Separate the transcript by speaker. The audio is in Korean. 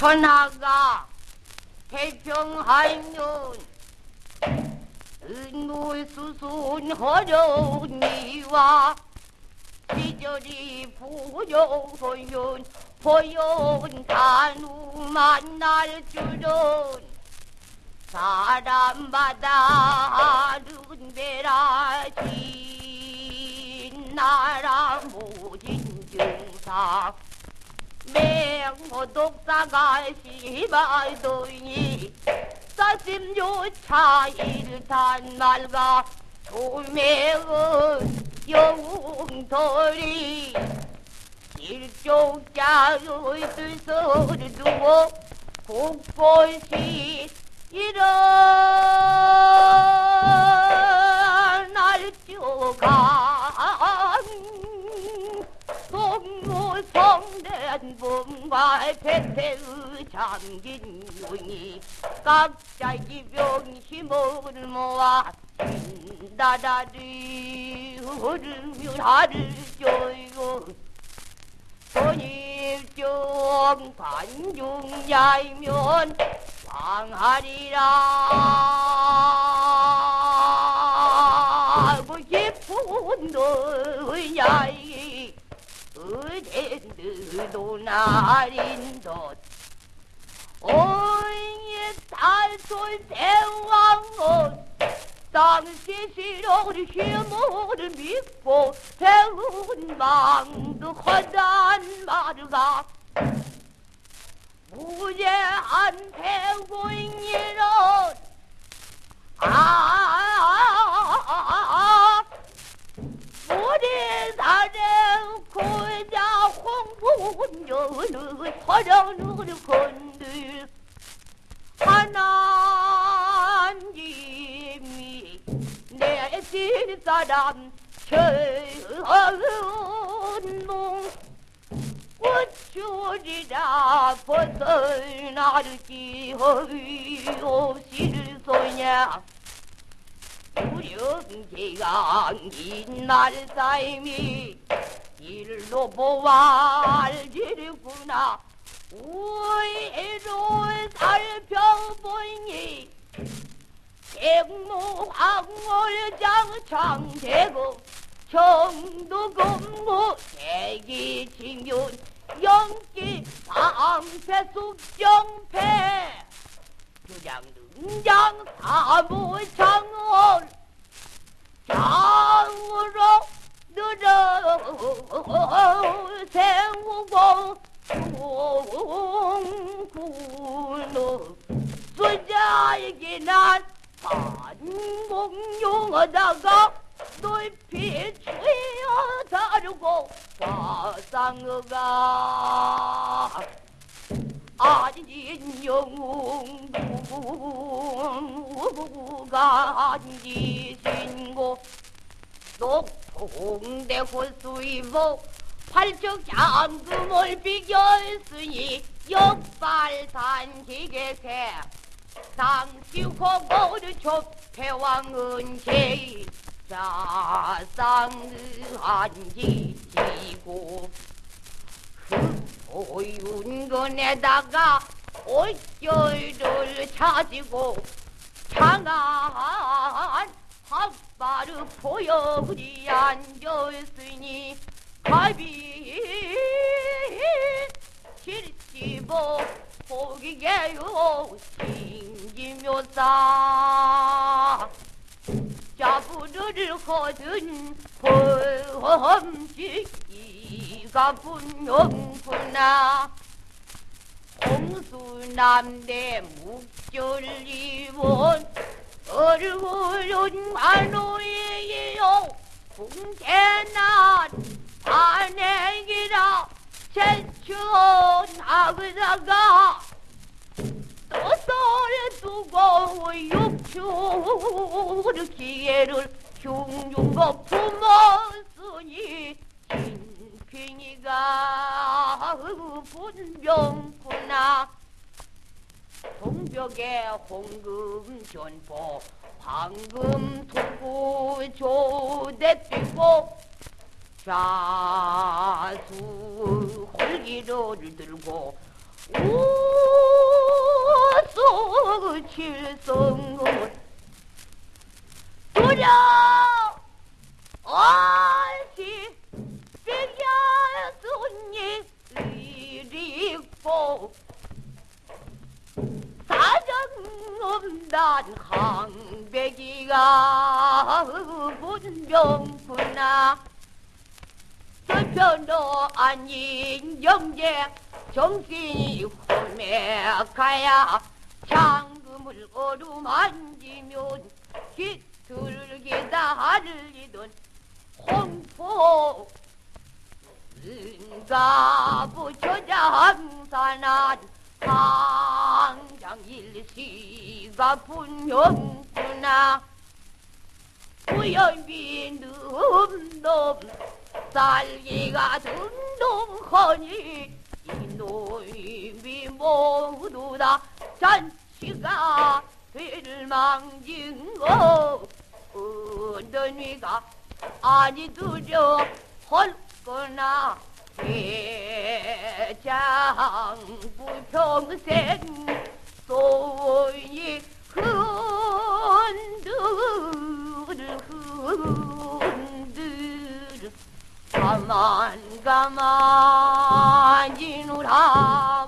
Speaker 1: 천하가 태평하면 은물수순 이와 시절이 부여하면 보여온 단우 만날 줄은 사람마다 아른베라진 나라 모진 증상 맹호 독사가 시발더니 사심조차 일탄 말가 도매은 영웅돌이 일족자의 뜻을 두고 곳곳이 일어 배태의 잠긴 눈이 각자의 병심을 모아 나라리. 흐르며 하를 줘요 손입종 관중야이면 방하리라. 그 깊은 너야 이 의den드도 나린 것 오잉이 달솔 대왕은 땅시시로를 힘을 믿고 배운 망도 허단 말가 무죄한 배고인이론 아 홍분녀는 서령을 건들 하나님이 내 집사람 천몽 꽃줄이라 벗어나르기 없이를 소냐? 두령제가 긴날 삶이 일로 보알지르구나. 우회로 살펴보니 백무항월장창대고 청도금무 대기칭윤 영기 방패 숙정패 주장 등장 장으로 늘어 세우고 공군의 수자에게 난 반공용하다가 높이 취어 다루고 화상어가 아닌 영웅부가 앉으신고 녹 통대 호수이모 팔적 잠금을 비겼으니 역발산 기계세. 상시호고를 좁패왕은 제이 자상의 앉으시고 흑보윤건에다가 옷결을 찾고 장한 핫 바르 포역이 앉았으니 갑이. 칠시보 보기게요 신기묘사. 자부를 거둔 범직이가 분명구나. 홍수남대 묵절리원 얼굴은 만호이요. 궁태난 안행이라 제천하다가 뜻을 두고 육추를 기회를 흉흉거 품었으니 진핑이가 분병구나 동벽에 홍금 전포 황금 투구 조대 뛰고 자수 홀기를 들고 우 칠성은 두려! 얼 사정없단 항백이가 문병구나 저편도 아닌 영재 정신이 홀매가야 장금을 어루만지면 깃들기다 할리던 홍포 은가부 저장산한 당장일시가 분명구나. 우연비 놈놈 살기가 든든하니. 이놈이 모두 다. 잔치가 될망진 거. 어떤 위가 아니 두려 헐거나. 대장부 평생 소이 흔들 흔들 가만 가만히 누라